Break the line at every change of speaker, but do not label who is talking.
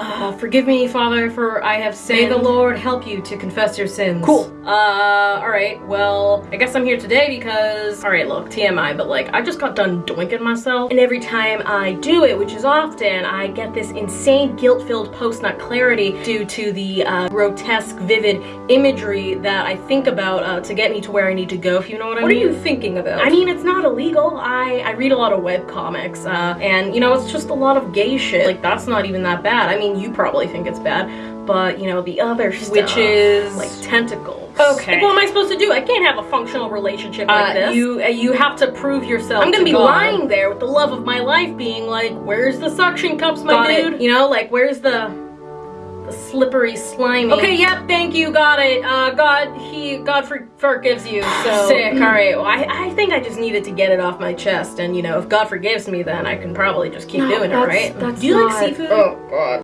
Uh, forgive me, Father, for I have sinned. May the Lord help you to confess your sins.
Cool.
Uh, alright, well, I guess I'm here today because, alright, look, TMI, but like, I just got done doinking myself, and every time I do it, which is often, I get this insane guilt-filled post-nut clarity due to the uh, grotesque, vivid imagery that I think about uh, to get me to where I need to go, if you know what I
What
mean.
What are you thinking about?
I mean, it's not illegal. I, I read a lot of web comics, uh, and you know, it's just a lot of gay shit. Like, that's not even that bad. I mean, you probably think it's bad, but you know, the other stuff,
Witches.
like tentacles.
Okay.
Like, what am I supposed to do? I can't have a functional relationship like
Uh,
this.
you-
uh, you have to prove yourself. I'm gonna
to
be
God.
lying there with the love of my life, being like, "Where's the suction cups, my
Got it.
dude?" You know, like, where's the the slippery, slimy?
Okay,
yep, thank you, got it. Uh, God, he, God for, forgives you. So
Sick.
All right. Well, I, I think I just needed to get it off my chest, and you know, if God forgives me, then I can probably just keep
No,
doing it, right?
that's
Do you
not-
like seafood?
Oh, God.